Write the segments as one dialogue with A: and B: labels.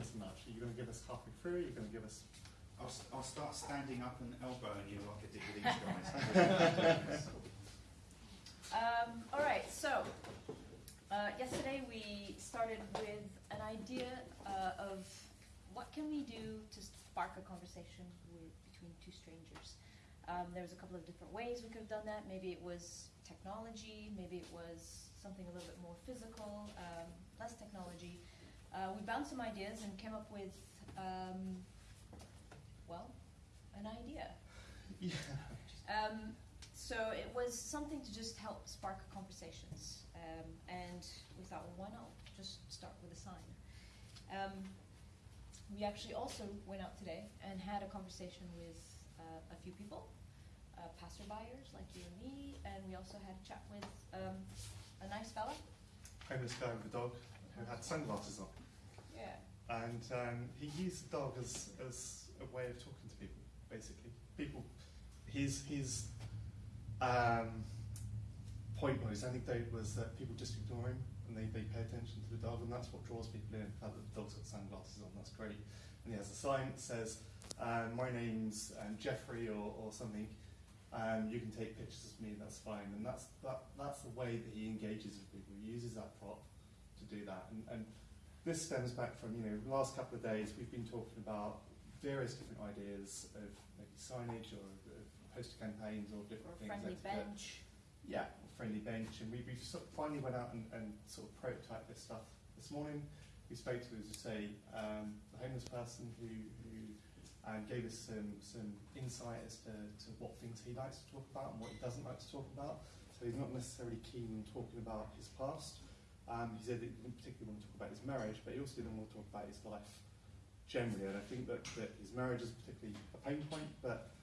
A: giving us a? Are you going to give us halfway through? Are you going to give us?
B: I'll, s- I'll start standing up and elbowing you like I did with these guys.
C: Um, all right, so uh, yesterday we started with an idea uh, of what can we do to spark a conversation with, between two strangers. Um, there was a couple of different ways we could have done that. Maybe it was technology, maybe it was something a little bit more physical, um, less technology. Uh, we bounced some ideas and came up with, um, well, an idea.
A: Yeah.
C: Um, so it was something to just help spark conversations, um, and we thought, well, why not just start with a sign? Um, we actually also went out today and had a conversation with uh, a few people, uh, passerbyers like you and me, and we also had a chat with um, a nice fella.
A: Homeless guy with a dog who had sunglasses on,
C: Yeah.
A: and um, he used the dog as as a way of talking to people. Basically, people. His his um, point was, anecdote was that people just ignore him and they, they pay attention to the dog, and that's what draws people in. The fact that the dog's got sunglasses on, that's great. And he has a sign that says, um, "My name's um, Jeffrey" or, or something. Um, you can take pictures of me, that's fine. And that's that, that's the way that he engages with people. He uses that prop to do that. And, and this stems back from you know the last couple of days we've been talking about various different ideas of maybe signage or of poster campaigns or
C: Or
A: different
C: a
A: things.
C: friendly
A: that- that-
C: bench.
A: yeah, friendly bench, and we, we sort of finally went out and, and sort of prototyped this stuff this morning. We spoke to, as I say, um, the homeless person who, who um, gave us some, some insight as to, to what things he likes to talk about and what he doesn't like to talk about. So he's not necessarily keen on talking about his past. Um, he said that he didn't particularly want to talk about his marriage, but he also didn't want to talk about his life generally. And I think that, that his marriage is particularly a pain point, but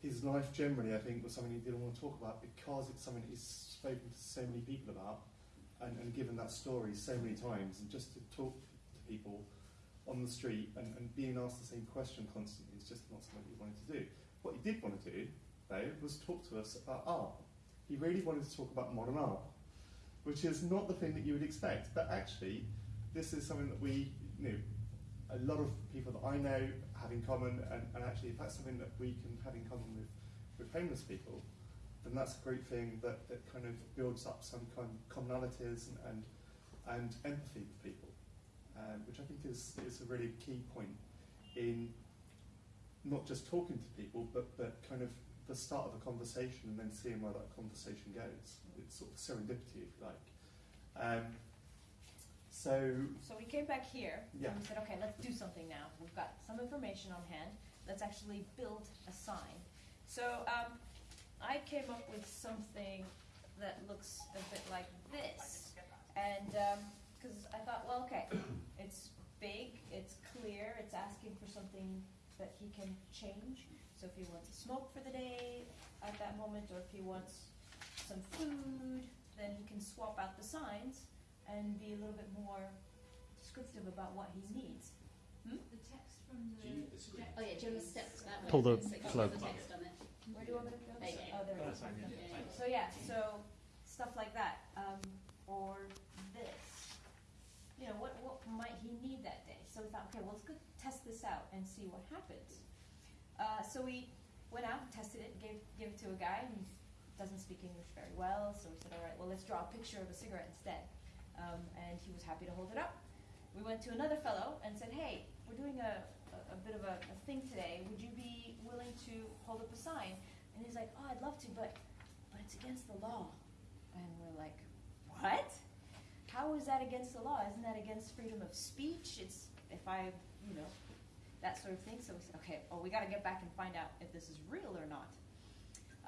A: his life generally, I think, was something he didn't want to talk about because it's something he's spoken to so many people about and, and given that story so many times. And just to talk to people on the street and, and being asked the same question constantly is just not something he wanted to do. What he did want to do, though, was talk to us about art. He really wanted to talk about modern art, which is not the thing that you would expect. But actually, this is something that we, you know, a lot of people that I know have in common, and, and actually, if that's something that we can have in common with, with homeless people, then that's a great thing that, that kind of builds up some kind of commonalities and, and, and empathy with people, um, which I think is, is a really key point in not just talking to people, but, but kind of the start of a conversation and then seeing where that conversation goes. It's sort of serendipity, if you like. Um, so,
C: So we came back here
A: Yeah.
C: and we said, okay, let's do something now. We've got some information on hand. Let's actually build a sign. So um, I came up with something that looks a bit like this. And because I thought, well, okay, it's big, it's clear, it's asking for something that he can change. So if he wants to smoke for the day at that moment, or if he wants some food, then he can swap out the signs and be a little bit more descriptive about what he needs.
D: The text from the.
B: Do you need the screen?
D: Oh yeah, do you want to step to that way?
A: Pull the
D: So
A: plug.
D: the text on it.
C: Where do you want me to go?
D: There you go.
C: Oh, there it is. So yeah, so stuff like that, um, or this. You know, what, what might he need that day? So we thought, okay, well, let's go test this out and see what happens. Uh, so we went out tested it, gave, gave it to a guy who doesn't speak English very well, so we said, all right, well, let's draw a picture of a cigarette instead. Um, and he was happy to hold it up. We went to another fellow and said, hey, we're doing a, a, a bit of a, a thing today. Would you be willing to hold up a sign? And he's like, oh, I'd love to, but, but it's against the law. And we're like, what? How is that against the law? Isn't that against freedom of speech? It's, if I, you know, that sort of thing. So we said, okay, well, we got to get back and find out if this is real or not.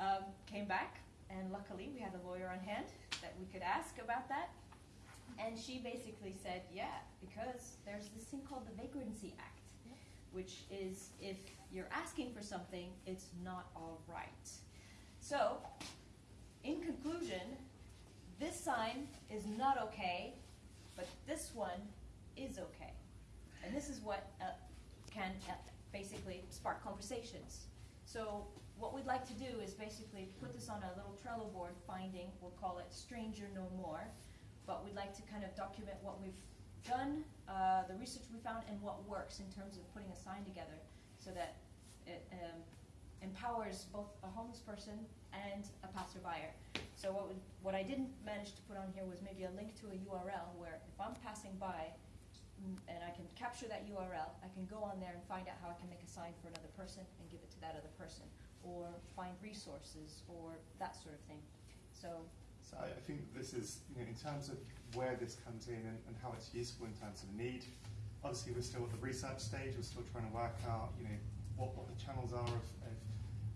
C: Um, came back, and luckily we had a lawyer on hand that we could ask about that. And she basically said, yeah, because there's this thing called the Vagrancy Act, which is if you're asking for something, it's not all right. So, in conclusion, this sign is not okay, but this one is okay. And this is what uh, can uh, basically spark conversations. So what we'd like to do is basically put this on a little Trello board finding, we'll call it Stranger No More, but we'd like to kind of document what we've done, uh, the research we found, and what works in terms of putting a sign together so that it um, empowers both a homeless person and a passerby. So what, would, what I didn't manage to put on here was maybe a link to a URL where if I'm passing by and I can capture that URL, I can go on there and find out how I can make a sign for another person and give it to that other person, or find resources or that sort of thing. So
A: So I, I think this is, you know, in terms of where this comes in and, and how it's useful in terms of need. Obviously, we're still at the research stage. We're still trying to work out, you know, what, what the channels are of, of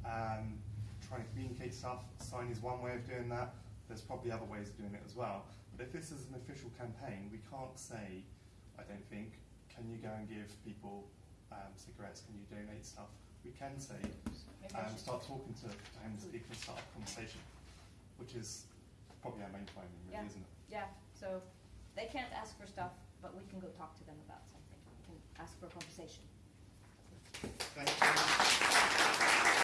A: um, trying to communicate stuff. Sign is one way of doing that. There's probably other ways of doing it as well. But if this is an official campaign, we can't say, I don't think. Can you go and give people um, cigarettes? Can you donate stuff? We can say, um, start talking to, homeless people and start a conversation, which is probably our main finding, really,
C: yeah.
A: isn't it?
C: Yeah, so they can't ask for stuff, but we can go talk to them about something. We can ask for a conversation. Thank you.